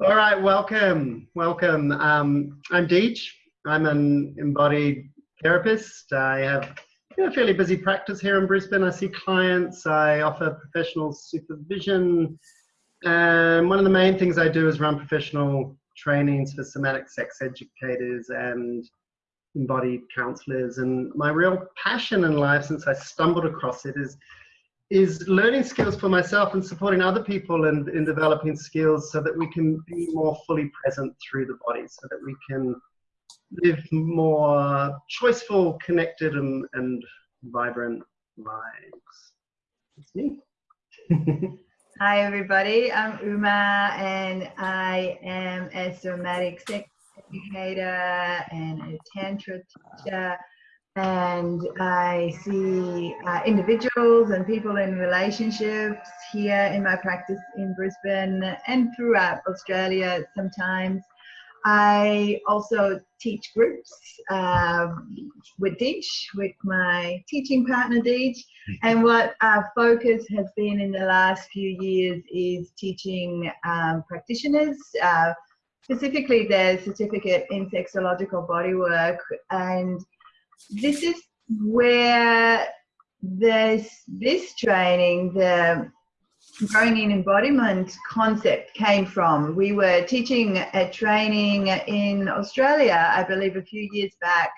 All right, welcome, welcome. Um, I'm Deej. I'm an embodied therapist. I have a fairly busy practice here in Brisbane. I see clients, I offer professional supervision. And one of the main things I do is run professional trainings for somatic sex educators and embodied counselors. And my real passion in life since I stumbled across it is is learning skills for myself and supporting other people in, in developing skills so that we can be more fully present through the body, so that we can live more choiceful, connected, and, and vibrant lives. That's me. Hi, everybody. I'm Uma, and I am a somatic sex educator and a tantra teacher and I see uh, individuals and people in relationships here in my practice in Brisbane and throughout Australia sometimes. I also teach groups um, with Deej, with my teaching partner Deej. And what our focus has been in the last few years is teaching um, practitioners, uh, specifically their certificate in sexological bodywork and this is where this this training, the growing in embodiment concept came from. We were teaching a training in Australia, I believe, a few years back,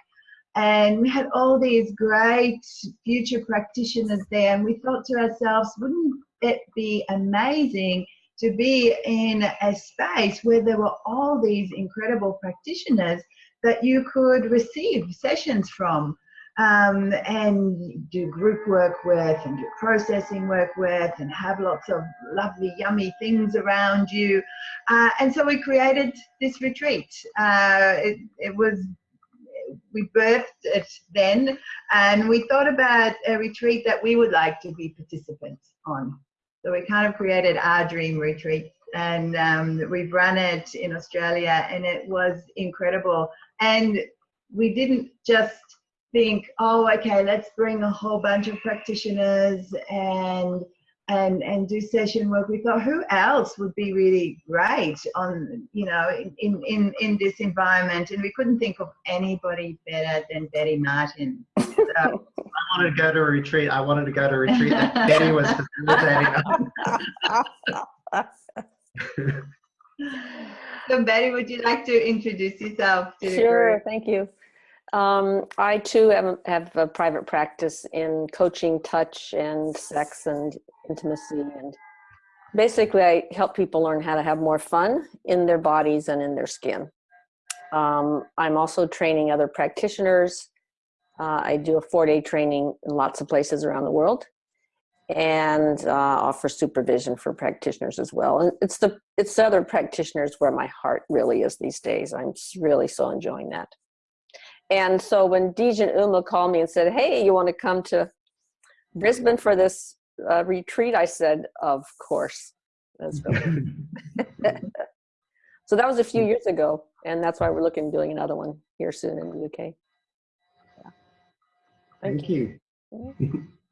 and we had all these great future practitioners there, and we thought to ourselves, wouldn't it be amazing to be in a space where there were all these incredible practitioners that you could receive sessions from um, and do group work with and do processing work with and have lots of lovely yummy things around you. Uh, and so we created this retreat. Uh, it, it was we birthed it then and we thought about a retreat that we would like to be participants on. So we kind of created our dream retreat and um, we've run it in Australia and it was incredible and we didn't just think, oh, okay, let's bring a whole bunch of practitioners and and and do session work. We thought, who else would be really great on you know in in in this environment? And we couldn't think of anybody better than Betty Martin. So, I wanted to go to a retreat. I wanted to go to a retreat that Betty was facilitating. So Betty, would you like to introduce yourself to Sure, thank you. Um, I too have, have a private practice in coaching touch and sex and intimacy and basically I help people learn how to have more fun in their bodies and in their skin. Um, I'm also training other practitioners. Uh, I do a four-day training in lots of places around the world and uh, offer supervision for practitioners as well. And it's the it's the other practitioners where my heart really is these days. I'm really so enjoying that. And so when Deej and Uma called me and said, "Hey, you want to come to Brisbane for this uh, retreat?" I said, "Of course." So that was a few years ago, and that's why we're looking doing another one here soon in the UK. Yeah. Thank, Thank you. you.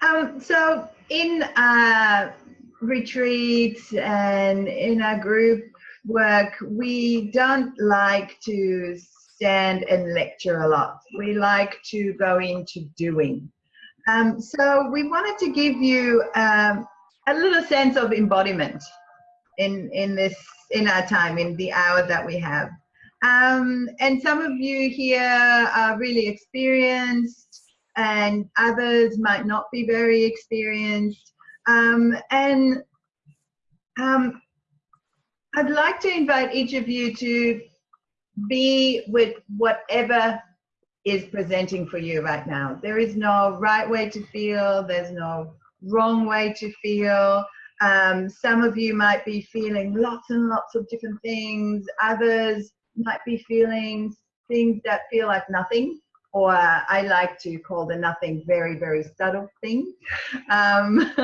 Um, so in uh, retreats and in our group work, we don't like to stand and lecture a lot. We like to go into doing. Um, so we wanted to give you um, a little sense of embodiment in, in this, in our time, in the hour that we have. Um, and some of you here are really experienced and others might not be very experienced. Um, and um, I'd like to invite each of you to be with whatever is presenting for you right now. There is no right way to feel, there's no wrong way to feel. Um, some of you might be feeling lots and lots of different things, others might be feeling things that feel like nothing or I like to call the nothing very, very subtle thing. Um,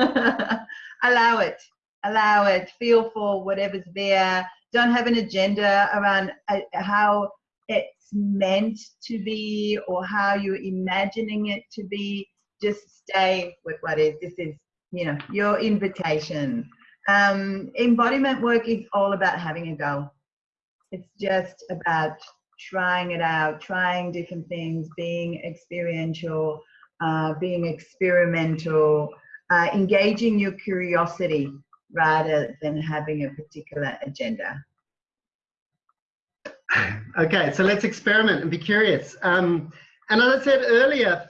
allow it, allow it, feel for whatever's there. Don't have an agenda around uh, how it's meant to be or how you're imagining it to be. Just stay with what is. This is, you know, your invitation. Um, embodiment work is all about having a go. It's just about trying it out, trying different things, being experiential, uh, being experimental, uh, engaging your curiosity rather than having a particular agenda. Okay, so let's experiment and be curious. Um, and as I said earlier,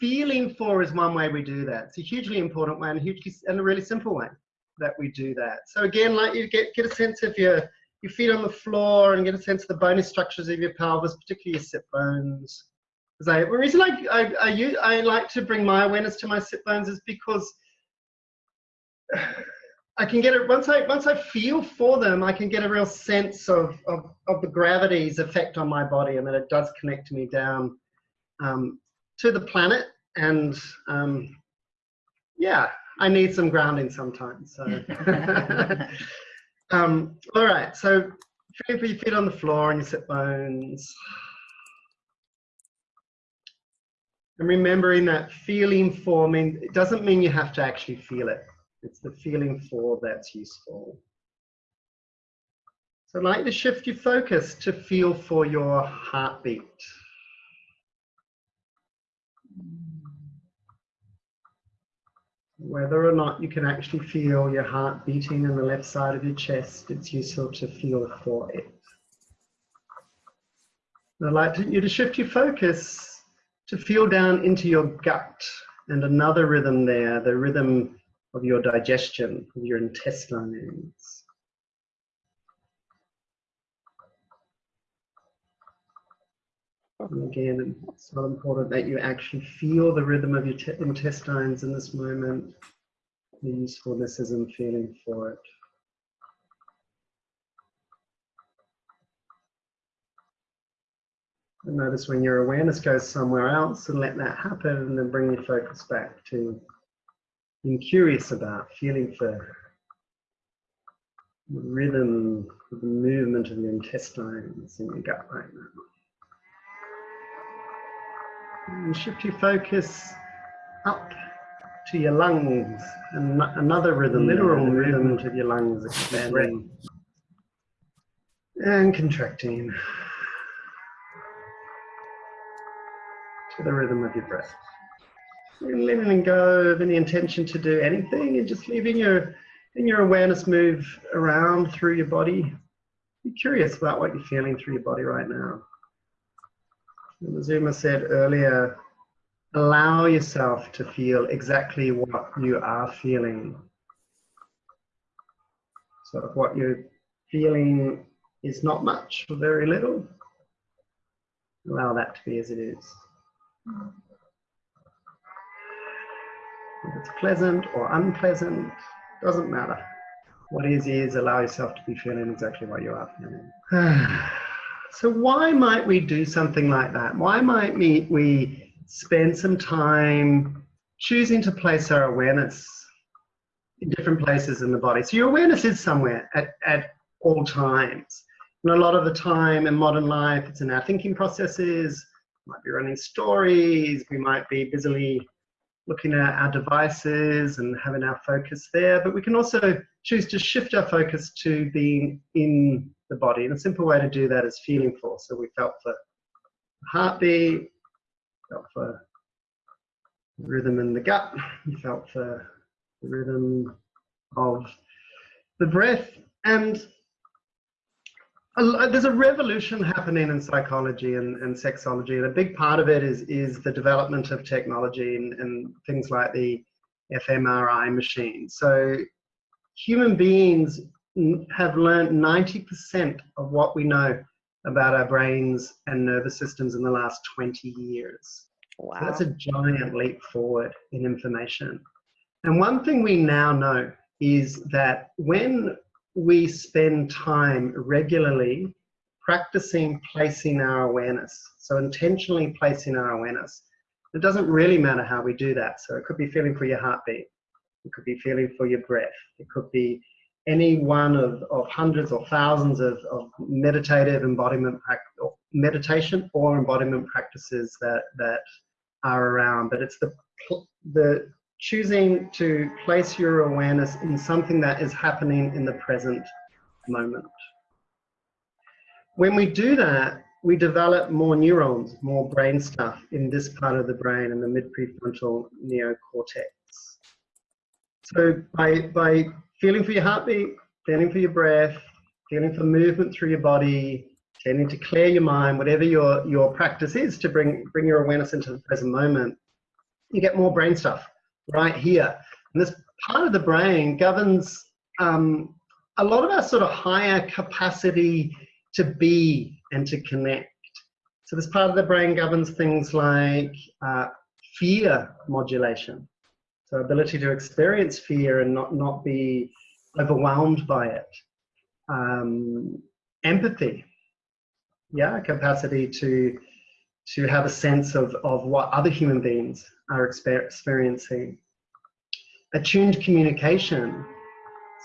feeling for is one way we do that. It's a hugely important and, hugely, and a really simple way that we do that. So again, like you get, get a sense of your, your feet on the floor and get a sense of the bony structures of your pelvis, particularly your sit bones. Because I, the reason I, I, I, use, I like to bring my awareness to my sit bones is because I can get it once I once I feel for them, I can get a real sense of of, of the gravity's effect on my body and that it does connect me down um, to the planet. And um, yeah, I need some grounding sometimes. So. um, all right, so feeling for your feet on the floor and your sit bones. And remembering that feeling for means it doesn't mean you have to actually feel it. It's the feeling for that's useful. So I'd like to shift your focus to feel for your heartbeat. Whether or not you can actually feel your heart beating in the left side of your chest, it's useful to feel for it. I'd like you to shift your focus to feel down into your gut and another rhythm there, the rhythm of your digestion, of your intestines. And again, it's not important that you actually feel the rhythm of your intestines in this moment. The usefulness is in feeling for it. And notice when your awareness goes somewhere else and let that happen and then bring your focus back to being curious about, feeling for the rhythm, the movement of your intestines in your gut right now. And shift your focus up to your lungs and another rhythm, literal rhythm of your lungs expanding and contracting to the rhythm of your breath letting go of any intention to do anything and just leaving your in your awareness move around through your body. Be curious about what you're feeling through your body right now. And as Uma said earlier, allow yourself to feel exactly what you are feeling. Sort of what you're feeling is not much or very little, allow that to be as it is. If it's pleasant or unpleasant, doesn't matter. What is, is allow yourself to be feeling exactly what you are feeling. so why might we do something like that? Why might we, we spend some time choosing to place our awareness in different places in the body? So your awareness is somewhere at, at all times. And a lot of the time in modern life, it's in our thinking processes, might be running stories, we might be busily looking at our devices and having our focus there, but we can also choose to shift our focus to being in the body. And a simple way to do that is feeling for. So we felt for heartbeat, felt for rhythm in the gut, felt for the rhythm of the breath. And uh, there's a revolution happening in psychology and, and, sexology, and a big part of it is is the development of technology and, and things like the fMRI machine. So human beings have learned 90% of what we know about our brains and nervous systems in the last 20 years. Wow. So that's a giant leap forward in information. And one thing we now know is that when we spend time regularly practicing placing our awareness. So intentionally placing our awareness. It doesn't really matter how we do that. So it could be feeling for your heartbeat. It could be feeling for your breath. It could be any one of, of hundreds or thousands of, of meditative embodiment or meditation or embodiment practices that, that are around. But it's the, the choosing to place your awareness in something that is happening in the present moment. When we do that, we develop more neurons, more brain stuff in this part of the brain, in the mid-prefrontal neocortex. So by, by feeling for your heartbeat, feeling for your breath, feeling for movement through your body, tending to clear your mind, whatever your, your practice is to bring, bring your awareness into the present moment, you get more brain stuff right here. And this part of the brain governs um, a lot of our sort of higher capacity to be and to connect. So this part of the brain governs things like uh, fear modulation. So ability to experience fear and not, not be overwhelmed by it. Um, empathy, yeah, capacity to to have a sense of, of what other human beings are experiencing. Attuned communication,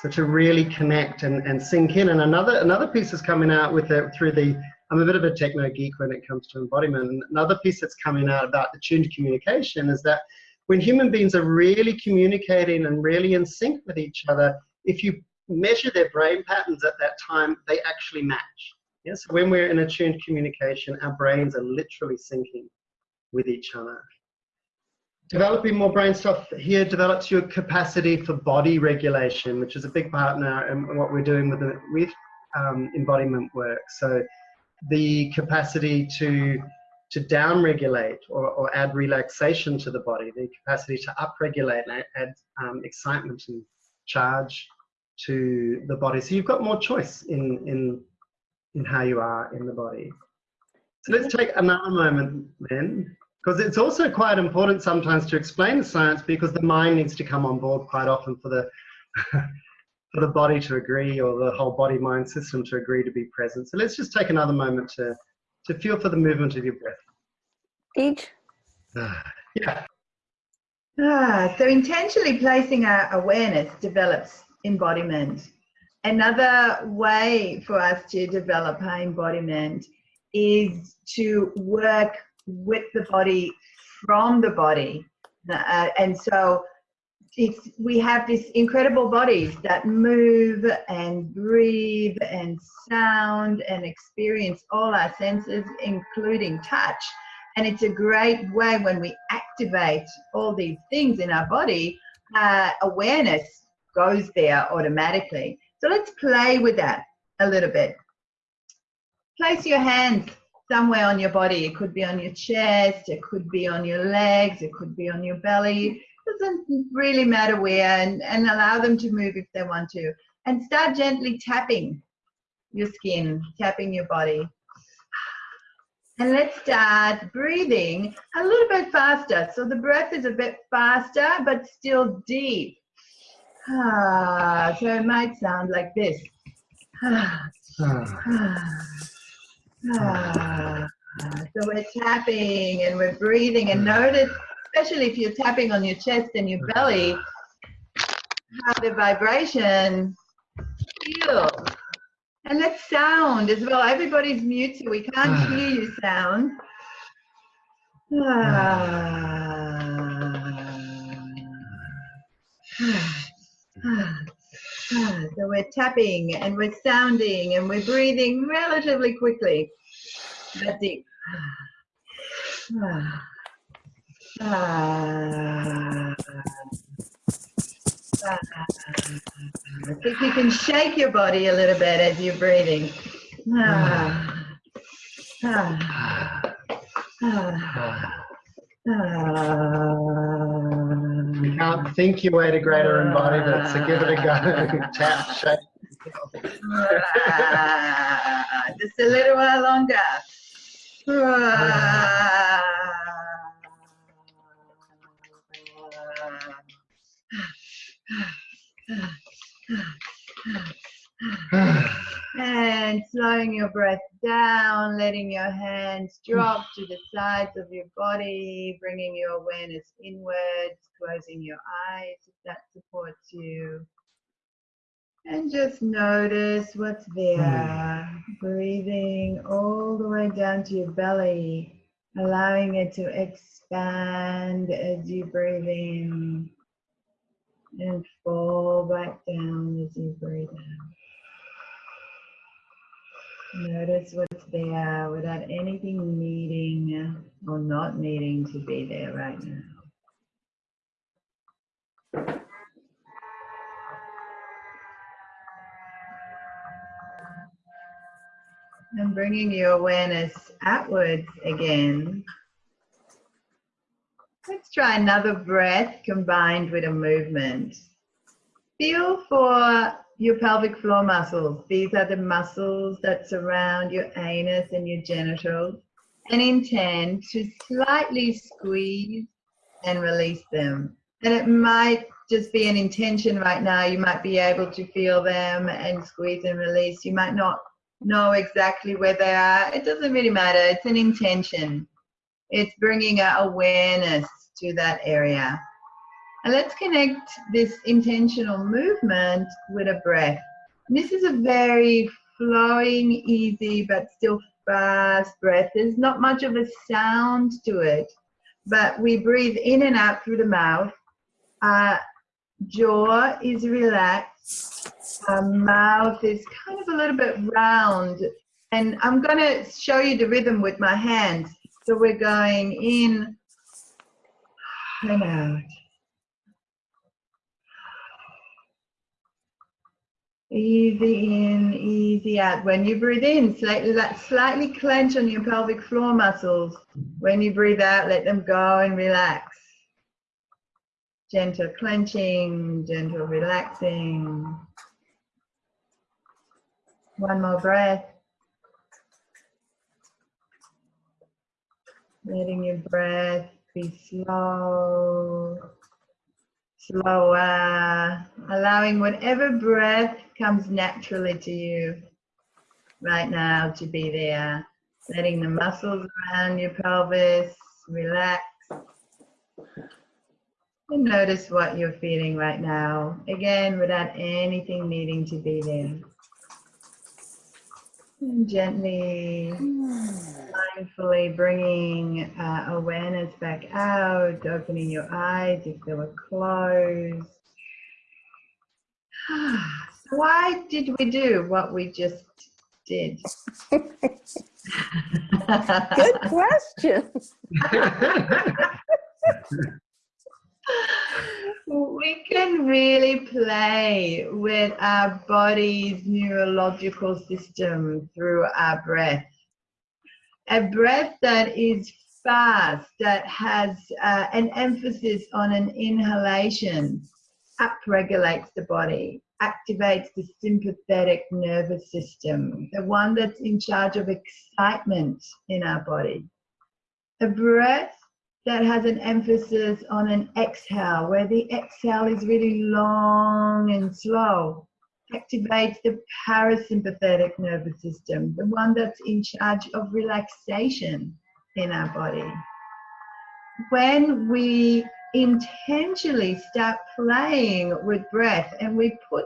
so to really connect and, and sink in. And another another piece is coming out with it through the I'm a bit of a techno geek when it comes to embodiment. Another piece that's coming out about attuned communication is that when human beings are really communicating and really in sync with each other, if you measure their brain patterns at that time, they actually match. Yes, when we're in attuned communication, our brains are literally syncing with each other. Developing more brain stuff here develops your capacity for body regulation, which is a big partner in what we're doing with, the, with um, embodiment work. So the capacity to to downregulate or, or add relaxation to the body, the capacity to upregulate and add um, excitement and charge to the body. So you've got more choice in, in, in how you are in the body. So let's take another moment then, because it's also quite important sometimes to explain the science because the mind needs to come on board quite often for the for the body to agree or the whole body mind system to agree to be present. So let's just take another moment to to feel for the movement of your breath. Each? yeah. Ah, so intentionally placing our awareness develops embodiment. Another way for us to develop our embodiment is to work with the body from the body. Uh, and so it's, we have these incredible bodies that move and breathe and sound and experience all our senses, including touch. And it's a great way when we activate all these things in our body, uh, awareness goes there automatically. So let's play with that a little bit. Place your hands somewhere on your body. It could be on your chest, it could be on your legs, it could be on your belly doesn't really matter where and, and allow them to move if they want to. And start gently tapping your skin, tapping your body. And let's start breathing a little bit faster. So the breath is a bit faster, but still deep. Ah, so it might sound like this. Ah, ah, ah. So we're tapping and we're breathing and notice especially if you're tapping on your chest and your belly, how the vibration feels. And that sound as well. Everybody's mute, so we can't hear you sound. so we're tapping and we're sounding and we're breathing relatively quickly, but deep. Ah. think you can shake your body a little bit as you're breathing. Ah. Ah. Ah. You can't think your way to greater embodiment, so give it a go. Tap, shake. Just a little while longer. and slowing your breath down, letting your hands drop to the sides of your body, bringing your awareness inwards, closing your eyes if that supports you. And just notice what's there. Breathing all the way down to your belly, allowing it to expand as you breathe in and fall back down as you breathe out. Notice what's there without anything needing or not needing to be there right now. And bringing your awareness outwards again. Let's try another breath combined with a movement. Feel for your pelvic floor muscles. These are the muscles that surround your anus and your genitals and intend to slightly squeeze and release them. And it might just be an intention right now. You might be able to feel them and squeeze and release. You might not know exactly where they are. It doesn't really matter. It's an intention. It's bringing awareness to that area. And let's connect this intentional movement with a breath. And this is a very flowing, easy, but still fast breath. There's not much of a sound to it, but we breathe in and out through the mouth. Our jaw is relaxed. Our mouth is kind of a little bit round. And I'm going to show you the rhythm with my hands. So we're going in and out. Easy in, easy out. When you breathe in, slightly, slightly clench on your pelvic floor muscles. When you breathe out, let them go and relax. Gentle clenching, gentle relaxing. One more breath. Letting your breath be slow slower, allowing whatever breath comes naturally to you right now to be there. Letting the muscles around your pelvis relax. And notice what you're feeling right now. Again, without anything needing to be there. And gently, mindfully bringing uh, awareness back out, opening your eyes if they were closed. Why did we do what we just did? Good question. we can really play with our body's neurological system through our breath. A breath that is fast, that has uh, an emphasis on an inhalation, upregulates the body, activates the sympathetic nervous system, the one that's in charge of excitement in our body. A breath that has an emphasis on an exhale, where the exhale is really long and slow. Activates the parasympathetic nervous system, the one that's in charge of relaxation in our body. When we intentionally start playing with breath and we put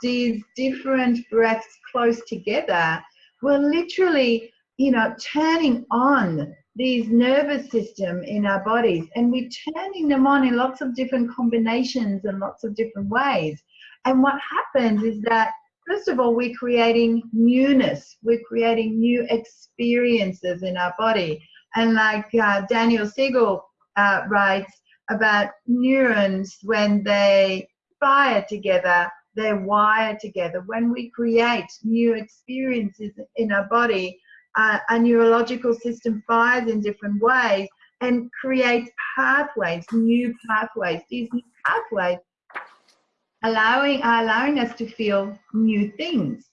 these different breaths close together, we're literally, you know, turning on these nervous system in our bodies and we're turning them on in lots of different combinations and lots of different ways. And what happens is that, first of all, we're creating newness, we're creating new experiences in our body. And like uh, Daniel Siegel uh, writes about neurons when they fire together, they wire together. When we create new experiences in our body, uh, a neurological system fires in different ways and creates pathways, new pathways. These new pathways allowing allowing us to feel new things.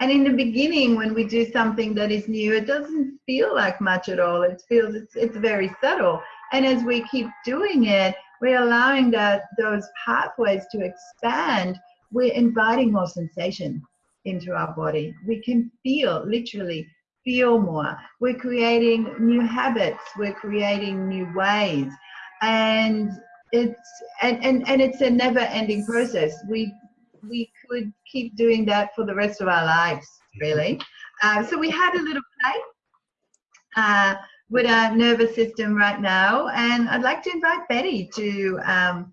And in the beginning, when we do something that is new, it doesn't feel like much at all. It feels it's, it's very subtle. And as we keep doing it, we're allowing that those pathways to expand. We're inviting more sensation into our body. We can feel literally feel more. We're creating new habits. We're creating new ways. And it's and, and, and it's a never ending process. We we could keep doing that for the rest of our lives, really. Uh, so we had a little play uh, with our nervous system right now, and I'd like to invite Betty to um,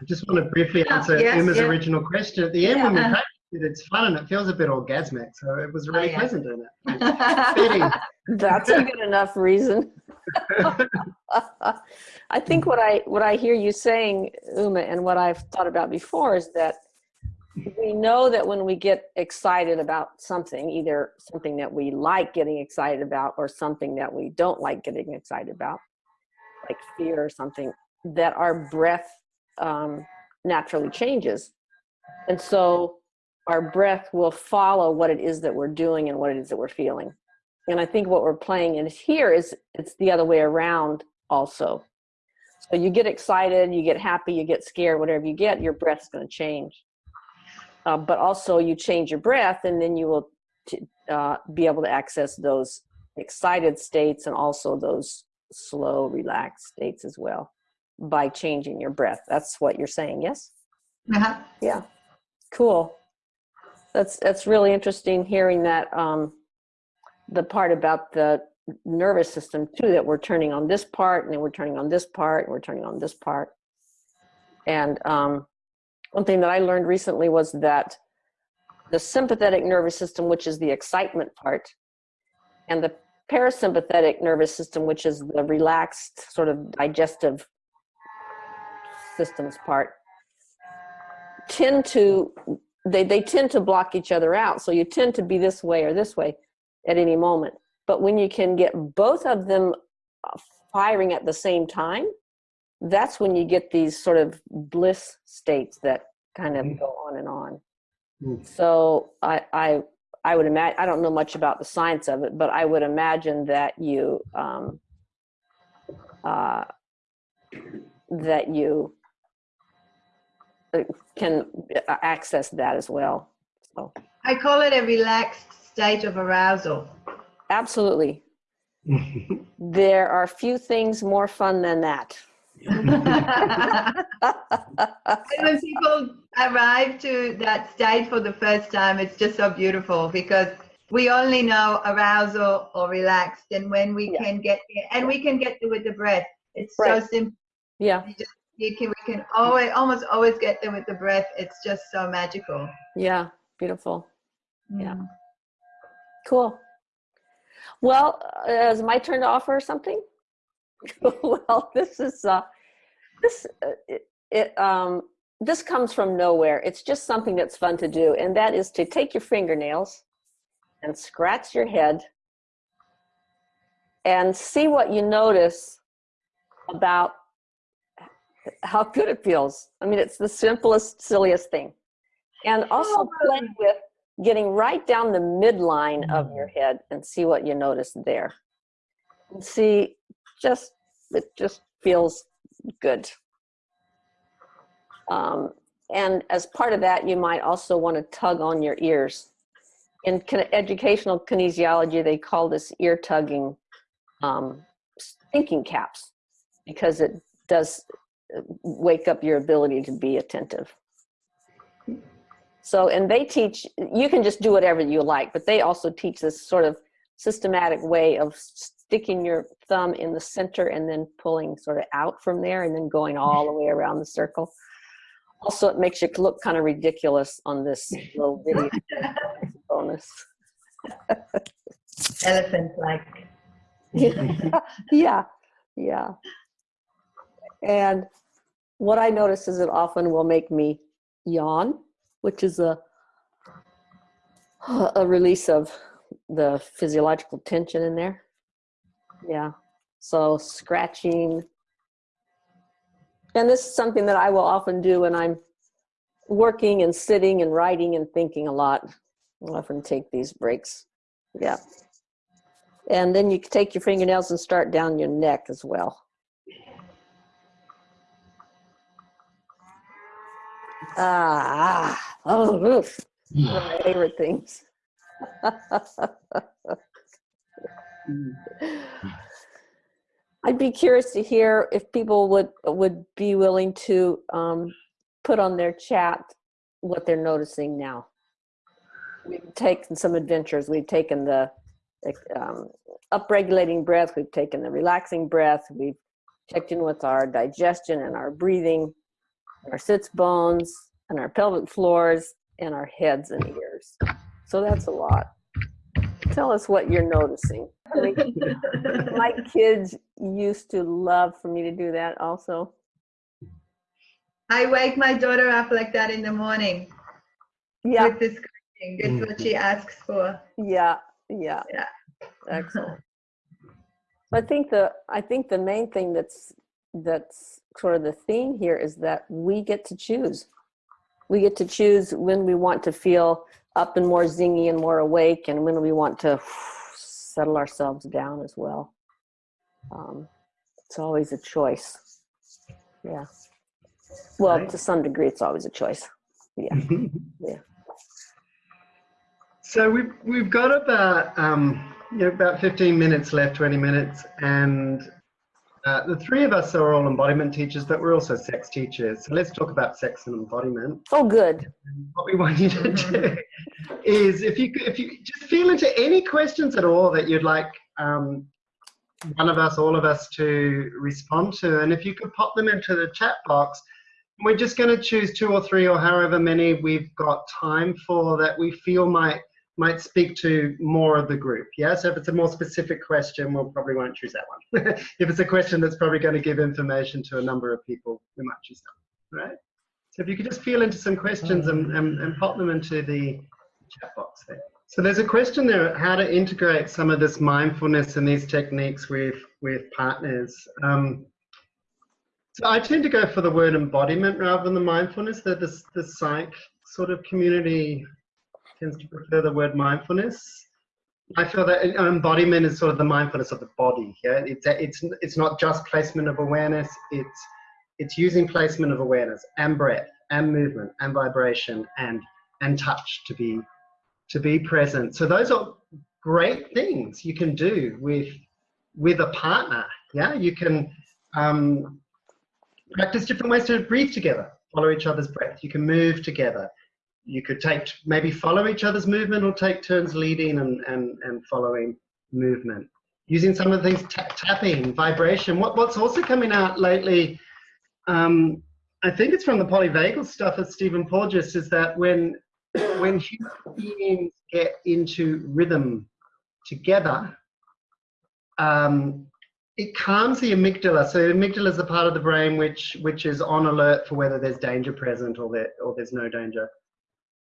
I just want to briefly Yeah, answer yes, yeah. original question at the end. When we Yeah. Practice it, it's fun and it feels a bit orgasmic. So it was really Oh, yeah. pleasant doing it. That's a good enough reason. I think what I what I hear you saying, Uma, and what I've thought about before is that we know that when we get excited about something, either something that we like getting excited about or something that we don't like getting excited about, like fear or something, that our breath um, naturally changes. And so our breath will follow what it is that we're doing and what it is that we're feeling. And I think what we're playing in here is it's the other way around also. So you get excited, you get happy, you get scared, whatever you get, your breath's going to change. Uh, but also you change your breath and then you will t- uh, be able to access those excited states and also those slow, relaxed states as well by changing your breath. That's what you're saying, yes? Uh-huh. Yeah, cool. That's that's really interesting hearing that um, the part about the nervous system too. That we're turning on this part, and then we're turning on this part, and we're turning on this part. And um, one thing that I learned recently was that the sympathetic nervous system, which is the excitement part, and the parasympathetic nervous system, which is the relaxed sort of digestive systems part, tend to they, they tend to block each other out so you tend to be this way or this way at any moment but when you can get both of them uh, firing at the same time that's when you get these sort of bliss states that kind of Mhm. go on and on Mm. so i i i would imagine i don't know much about the science of it but i would imagine that you um uh that you can uh, access that as well. So I call it a relaxed state of arousal. absolutely, there are few things more fun than that. when people arrive to that state for the first time, it's just so beautiful because we only know arousal or relaxed, and when we Yeah. can get there, and we can get there with the breath. It's Right. so simple. yeah, You just you can we can always almost always get there with the breath. It's just so magical. yeah, beautiful, Yeah. Mm. cool. Well, uh, is my turn to offer something? well, this is uh, this uh, it, it um this comes from nowhere. It's just something that's fun to do, and that is to take your fingernails and scratch your head and see what you notice about how good it feels. I mean, it's the simplest, silliest thing. And also play with getting right down the midline of your head and see what you notice there. And see, just, it just feels good. Um, and as part of that, you might also want to tug on your ears. In educational kinesiology, they call this ear tugging um, thinking caps because it does wake up your ability to be attentive. So, and they teach, you can just do whatever you like, but they also teach this sort of systematic way of sticking your thumb in the center and then pulling sort of out from there and then going all the way around the circle. Also, it makes you look kind of ridiculous on this little video bonus. Elephant like. yeah, yeah. And what I notice is it often will make me yawn, which is a a release of the physiological tension in there. Yeah. So scratching. And this is something that I will often do when I'm working and sitting and writing and thinking a lot. I'll often take these breaks. Yeah. And then you can take your fingernails and start down your neck as well. Ah, ah oh, oof. One of my favorite things. I'd be curious to hear if people would would be willing to um, put on their chat what they're noticing now. We've taken some adventures. We've taken the um, upregulating breath. We've taken the relaxing breath. We've checked in with our digestion and our breathing. our sits bones, and our pelvic floors, and our heads and ears. So that's a lot. Tell us what you're noticing. My kids used to love for me to do that also. I wake my daughter up like that in the morning Yeah, with this scratching. That's what she mm-hmm. asks for. yeah, yeah. Yeah. Excellent. I think the I think the main thing that's that's sort of the theme here is that we get to choose. We get to choose when we want to feel up and more zingy and more awake, and when we want to settle ourselves down as well. Um, it's always a choice. Yeah. Well, Right. to some degree, it's always a choice. Yeah. Yeah. So we've we've got about um, you know, about 15 minutes left, 20 minutes, and uh, the three of us are all embodiment teachers, but we're also sex teachers. So let's talk about sex and embodiment. Oh, good. What we want you to do is, if you if you just feel into any questions at all that you'd like um, one of us, all of us, to respond to, and if you could pop them into the chat box. We're just going to choose two or three or however many we've got time for that we feel might might speak to more of the group. Yeah, so if it's a more specific question, we'll probably won't choose that one. if it's a question that's probably going to give information to a number of people, we might choose that right? So if you could just feel into some questions and, and, and pop them into the chat box there. So there's a question there, how to integrate some of this mindfulness and these techniques with, with partners. Um, so I tend to go for the word embodiment rather than the mindfulness. The, the, the psych sort of community tends to prefer the word mindfulness. I feel that embodiment is sort of the mindfulness of the body. Yeah, it's it's it's not just placement of awareness. It's it's using placement of awareness and breath and movement and vibration and and touch to be to be present. So those are great things you can do with with a partner. Yeah, you can um, practice different ways to breathe together, follow each other's breath. You can move together. You could take maybe follow each other's movement or take turns leading and and, and following movement. Using some of the things, tapping, vibration. What what's also coming out lately. Um, I think it's from the polyvagal stuff of Stephen Porges is that when when human beings get into rhythm together, um, it calms the amygdala. So the amygdala is the part of the brain which which is on alert for whether there's danger present or there or there's no danger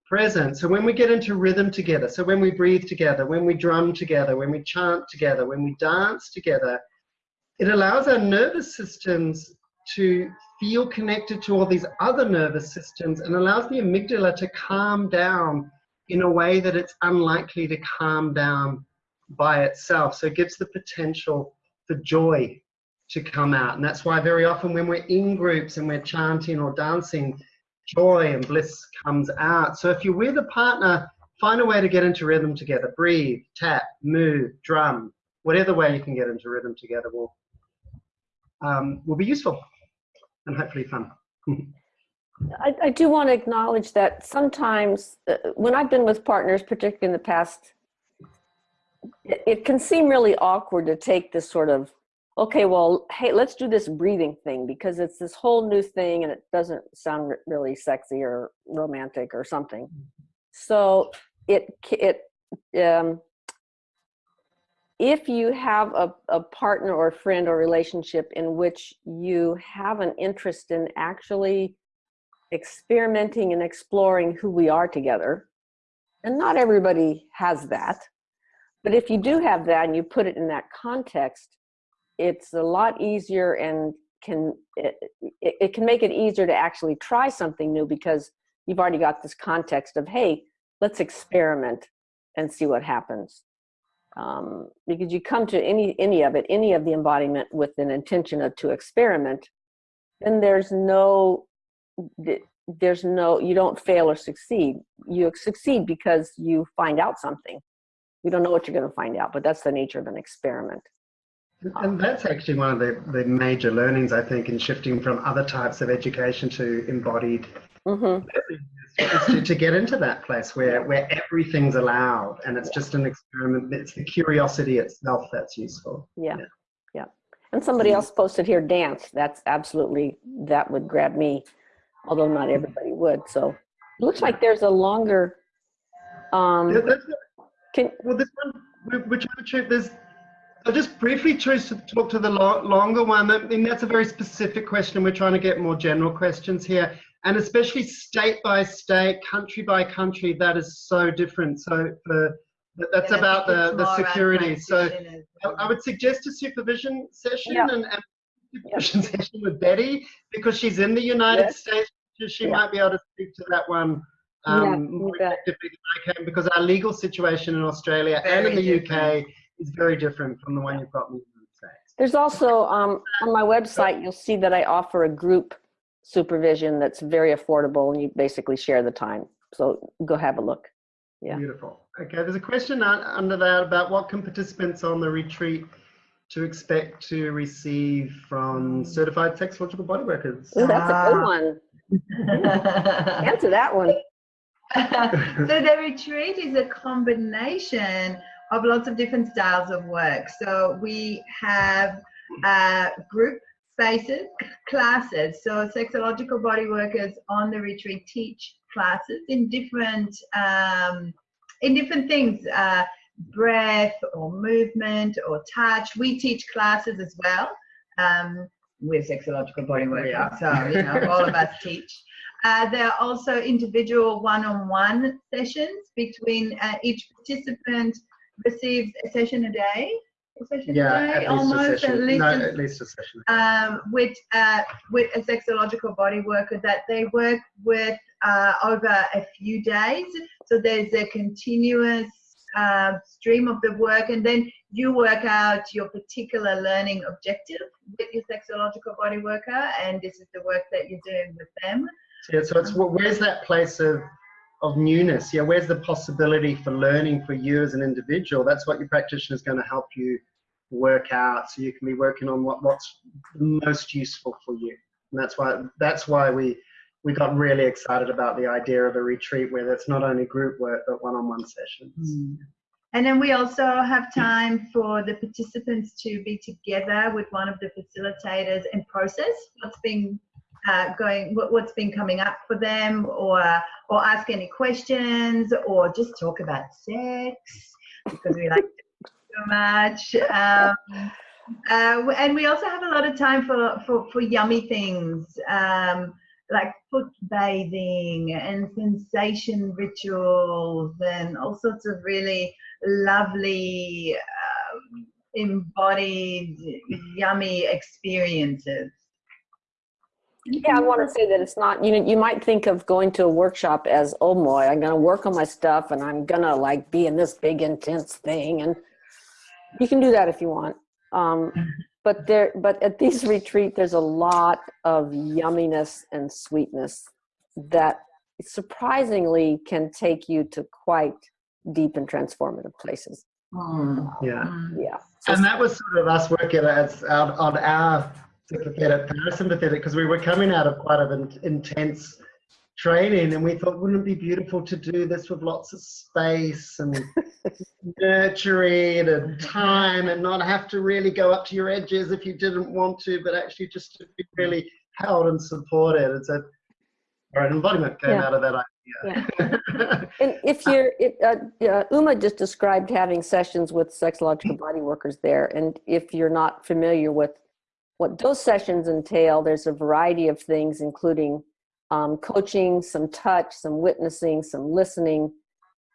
present. So when we get into rhythm together, so when we breathe together, when we drum together, when we chant together, when we dance together, it allows our nervous systems to feel connected to all these other nervous systems and allows the amygdala to calm down in a way that it's unlikely to calm down by itself. So it gives the potential for joy to come out. And that's why very often when we're in groups and we're chanting or dancing, joy and bliss comes out. So if you're with a partner, find a way to get into rhythm together. Breathe, tap, move, drum, whatever way you can get into rhythm together will, um, will be useful and hopefully fun. I, I do want to acknowledge that sometimes uh, when I've been with partners, particularly in the past, it, it can seem really awkward to take this sort of, okay, well, hey, let's do this breathing thing because it's this whole new thing and it doesn't sound really sexy or romantic or something. So it, it, um, if you have a, a partner or friend or relationship in which you have an interest in actually experimenting and exploring who we are together. And not everybody has that. But if you do have that and you put it in that context, it's a lot easier and can it, it, can make it easier to actually try something new because you've already got this context of hey let's experiment and see what happens. Um, because you come to any any of it any of the embodiment with an intention of to experiment then there's no there's no you don't fail or succeed. You succeed because you find out something. You don't know what you're going to find out but that's the nature of an experiment And that's actually one of the, the major learnings, I think, in shifting from other types of education to embodied hmm is to, to get into that place where, where everything's allowed and it's just an experiment. It's the curiosity itself that's useful. yeah Yeah. yeah and somebody else posted here dance that's absolutely that would grab me although not everybody would. So it looks like there's a longer. Um, Yeah, that's- can, Well, this one, whi- whichever trip, there's, I'll just briefly choose to talk to the lo- longer one. I mean, that's a very specific question. We're trying to get more general questions here. And especially state by state, country by country, that is so different. So for, that's And I about the, the security. So practitioners. I, I would suggest a supervision session Yeah. and, and supervision session with Betty because she's in the United Yes. States. She Yeah. might be able to speak to that one um, you more effectively than I can because our legal situation in Australia and in the different. UK is very different from the one you've got in the United there's also um, on my website, you'll see that I offer a group supervision that's very affordable, and you basically share the time. So go have a look. Yeah. Beautiful. Okay, there's a question under that about what can participants on the retreat to expect to receive from certified sexological body workers? Ooh, that's a good Ah. one. Answer that one. so the retreat is a combination of lots of different styles of work. So we have uh, group spaces, classes. So sexological body workers on the retreat teach classes in different um, in different things. Uh, breath or movement or touch. We teach classes as well. Um, we're sexological body workers, are. so you know all of us teach. Uh, there are also individual one-on-one sessions between uh, each participant receives a session a day. A session Yeah, a day, at least a session. at least no, at least a session. um, with uh, with a sexological body worker that they work with uh, over a few days. So there's a continuous uh, stream of the work, and then you work out your particular learning objective with your sexological body worker, and this is the work that you're doing with them. Yeah, so it's where's that place of of newness? Yeah, where's the possibility for learning for you as an individual? That's what your practitioner is going to help you work out, so you can be working on what what's most useful for you. And that's why that's why we we got really excited about the idea of a retreat where it's not only group work but one-on-one sessions. Mm. And then we also have time for the participants to be together with one of the facilitators and process what's been uh, going, what, what's been coming up for them, or or ask any questions, or just talk about sex because we like it so much. Um, uh, and we also have a lot of time for for, for yummy things. Um, like foot bathing and sensation rituals and all sorts of really lovely um, embodied yummy experiences Yeah, I want to say that it's not, you know, you might think of going to a workshop as, oh boy, I'm going to work on my stuff and I'm going to like be in this big intense thing. And you can do that if you want. Um, but there, but at these retreat, there's a lot of yumminess and sweetness that surprisingly can take you to quite deep and transformative places. Yeah. Yeah. So And that was sort of us working as out on our sympathetic, parasympathetic, because we were coming out of quite an intense training, and we thought, wouldn't it be beautiful to do this with lots of space and nurturing and time, and not have to really go up to your edges if you didn't want to, but actually just to be really held and supported. And so, our embodiment came Yeah. out of that idea. Yeah. And if you're, it, uh, uh, Uma just described having sessions with sexological body workers there. And if you're not familiar with what those sessions entail, there's a variety of things, including um, coaching, some touch, some witnessing, some listening.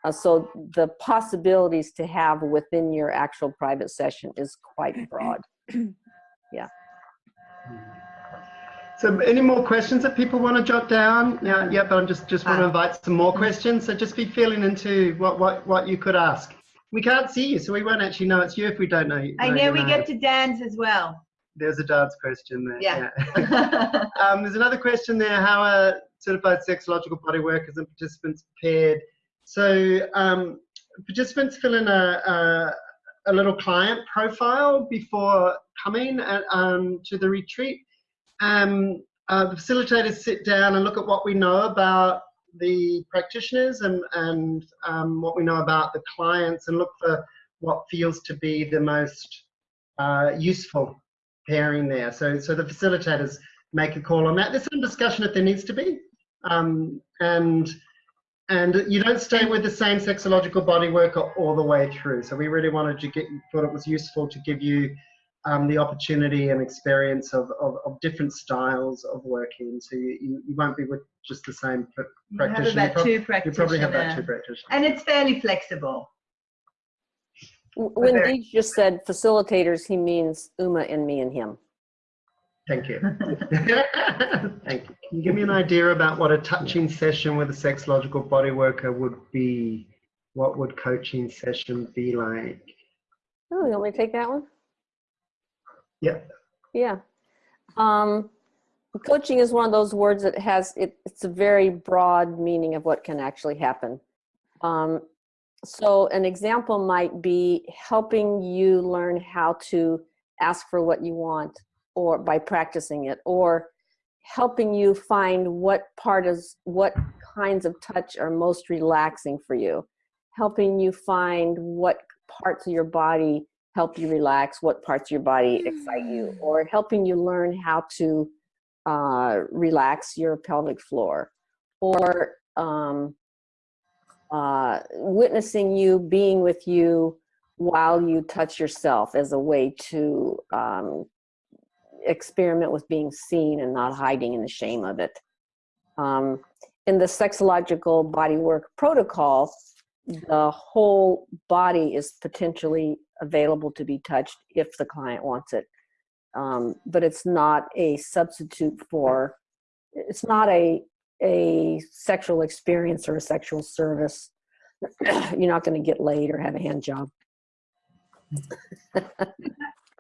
Uh, so the possibilities to have within your actual private session is quite broad. Yeah. So any more questions that people want to jot down? Yeah, yeah, but I just, just want to invite some more questions. So just be feeling into what, what, what you could ask. We can't see you, so we won't actually know it's you if we don't know you. i know know we name. get to dance as well There's a dance question there. Yeah. yeah. um, there's another question there. How are certified sexological body workers and participants prepared? So um, participants fill in a, a, a little client profile before coming at, um, to the retreat. Um, uh, the facilitators sit down and look at what we know about the practitioners and, and um, what we know about the clients and look for what feels to be the most uh, useful pairing there. So, so the facilitators make a call on that. There's some discussion if there needs to be, um, and and you don't stay with the same sexological body worker all the way through. So we really wanted to get thought it was useful to give you um, the opportunity and experience of, of, of, different styles of working. So you, you, you won't be with just the same pr- You practitioner. have about You two prob- you probably have about two practitioners. practitioners. And it's fairly flexible. W- When very- Deej just said facilitators, he means Uma and me and him. Thank you. Thank you. Can you give me an idea about what a touching session with a sexological body worker would be? What would coaching session be like? Oh, you want me to take that one? Yep. Yeah. Um, coaching is one of those words that has, it, it's a very broad meaning of what can actually happen. Um, so an example might be helping you learn how to ask for what you want or by practicing it or helping you find what part is what kinds of touch are most relaxing for you. Helping you find what parts of your body help you relax what parts of your body excite you or helping you learn how to uh, relax your pelvic floor or um, uh, witnessing you being with you while you touch yourself as a way to um, experiment with being seen and not hiding in the shame of it. Um, in the sexological bodywork protocol, the whole body is potentially available to be touched if the client wants it. Um, but it's not a substitute for, it's not a, a sexual experience or a sexual service. You're not going to get laid or have a hand job.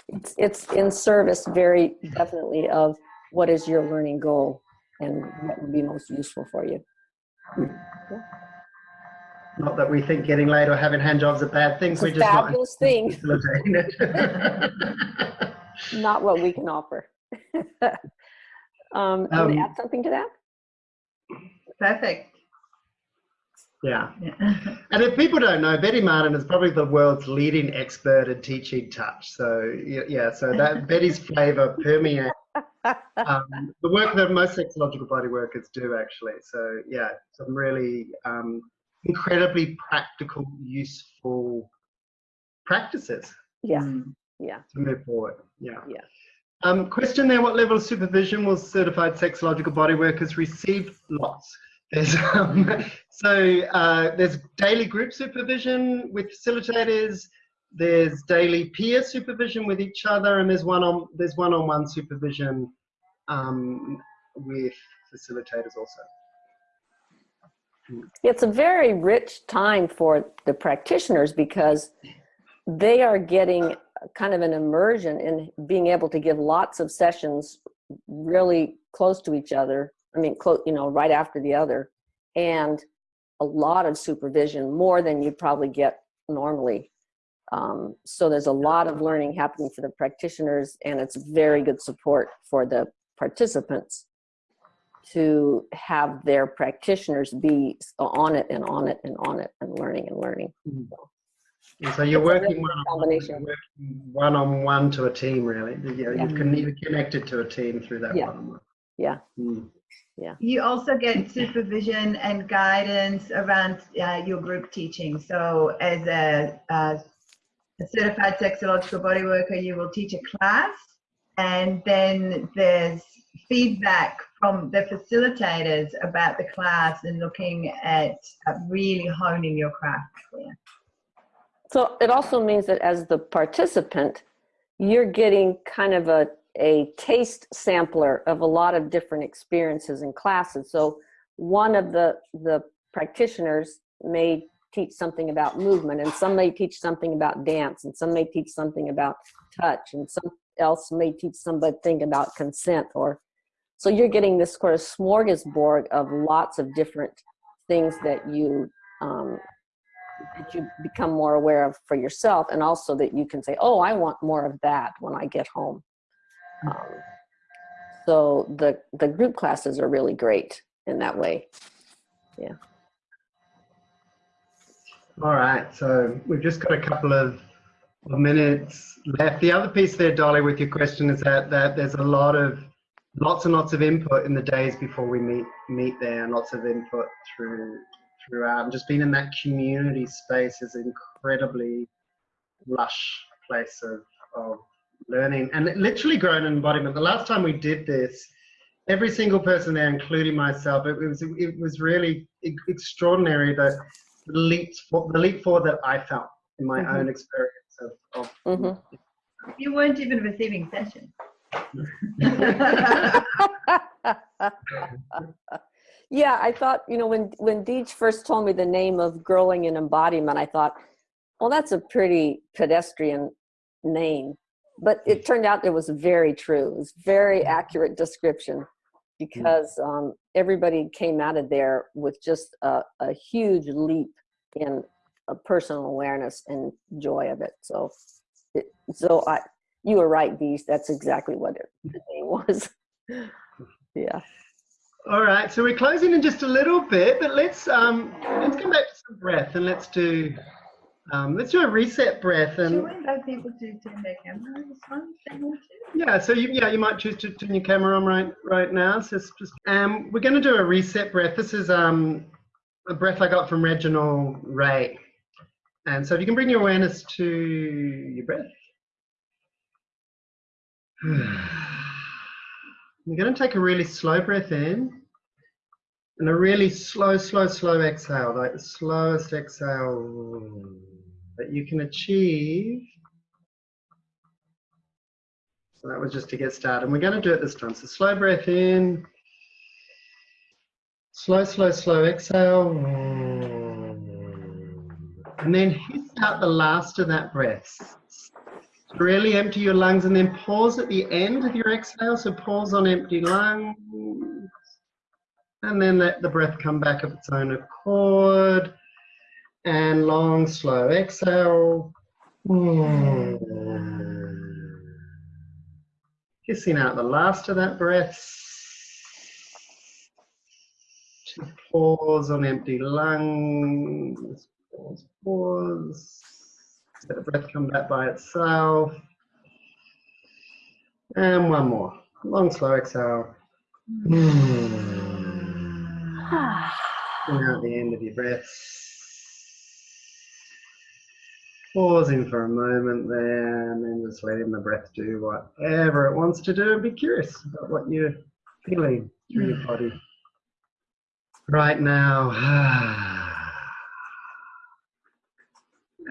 it's, it's in service very definitely of what is your learning goal and what would be most useful for you. Not that we think getting laid or having hand jobs are bad things. It's We're just not fabulous thing, facilitating not what we can offer. um, Um, add something to that? Perfect. yeah. Yeah. And if people don't know, Betty Martin is probably the world's leading expert in teaching touch. So yeah, so that Betty's flavor permeates um, the work that most sexological body workers do actually. So yeah, some really um, incredibly practical, useful practices Yeah, Mm. yeah. to move forward. Yeah. Yeah. Um, question there: What level of supervision will certified sexological body workers receive? Lots. There's um, so uh, there's daily group supervision with facilitators. There's daily peer supervision with each other, and there's one on there's one-on-one supervision um, with facilitators also. It's a very rich time for the practitioners because they are getting kind of an immersion in being able to give lots of sessions really close to each other. I mean, close, you know, right after the other, and a lot of supervision, more than you probably get normally. Um, so there's a lot of learning happening for the practitioners, and it's very good support for the participants to have their practitioners be on it and on it and on it and learning and learning. And so you're working really one-on-one, combination. working one-on-one to a team, really. You know, Yeah. you can either connected to a team through that Yeah. one-on-one. Yeah. Mm. You also get supervision and guidance around uh, your group teaching. So, as a, a certified sexological body worker, you will teach a class, and then there's feedback from the facilitators about the class and looking at uh, really honing your craft. there. So it also means that as the participant, you're getting kind of a, a taste sampler of a lot of different experiences and classes. So one of the, the practitioners may teach something about movement and some may teach something about dance and some may teach something about touch and some else may teach something about consent or so you're getting this sort of smorgasbord of lots of different things that you um, that you become more aware of for yourself and also that you can say oh i want more of that when i get home um, so the the group classes are really great in that way Yeah. All right, so we've just got a couple of minutes left. The other piece there, Dolly, with your question is that, that there's a lot of lots and lots of input in the days before we meet meet there, and lots of input through throughout. And just being in that community space is incredibly lush place of, of learning and literally growing embodiment. The last time we did this, every single person there, including myself, it, was it was really extraordinary the leap the leap forward that I felt in my Mhm. own experience of, of Mhm. You weren't even receiving sessions. yeah, I thought, you know, when when Deej first told me the name of Growing in Embodiment, I thought, well, that's a pretty pedestrian name. But it mm. turned out it was very true. It was very mm. accurate description mm. because um, everybody came out of there with just a, a huge leap in a personal awareness and joy of it. So, it, so I, you were right, Deej. That's exactly what it, the name was. yeah. All right, so we're closing in just a little bit, but let's um let's come back to some breath and let's do um let's do a reset breath Should and we invite people to turn their camera on this one? if they want to? yeah, so you yeah you might choose to turn your camera on right right now. So it's just um we're going to do a reset breath. This is um a breath I got from Reginald Ray, and so if you can bring your awareness to your breath. You're going to take a really slow breath in and a really slow, slow, slow exhale, like the slowest exhale that you can achieve. So that was just to get started. And we're going to do it this time. So slow breath in, slow, slow, slow exhale. And then hiss out the last of that breath. Really empty your lungs and then pause at the end of your exhale. So pause on empty lungs. And then let the breath come back of its own accord. And long, slow exhale. Mm. Kissing out the last of that breath. Pause on empty lungs. Pause, pause. Let the breath come back by itself. And one more. Long, slow exhale. Mm. And out the end of your breath. Pausing for a moment there, and then just letting the breath do whatever it wants to do and be curious about what you're feeling through your body. Right now.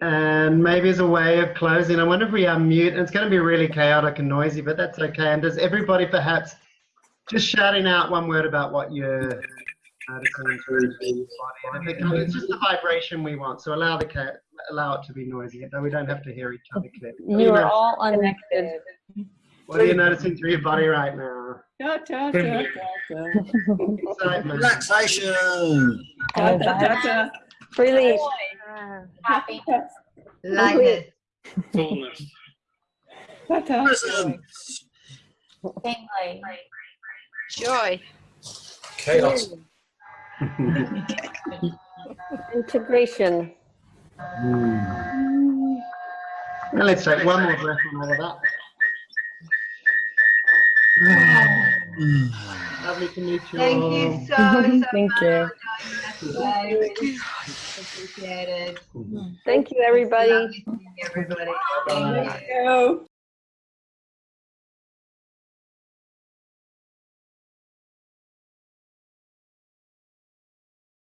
And maybe as a way of closing, I wonder if we unmute. It's going to be really chaotic and noisy, but that's okay. And does everybody perhaps just shouting out one word about what you're noticing through your body? And if it comes, it's just the vibration we want. So allow the cat, allow it to be noisy, though we don't have to hear each other clearly. What are You are noticing- all unconnected. What are you noticing through your body right now? Da, da, da, da, da. Excitement. Relaxation. Relief. Happiness. Lightness. fullness, Da, da. Presence. Joy. Chaos. Integration. Now let's take one more breath on all of that. Lovely to meet you Thank all. you so, so Thank much. you. Today. Appreciate it. Thank you, everybody. Lovely to Everybody. Thank you. Go.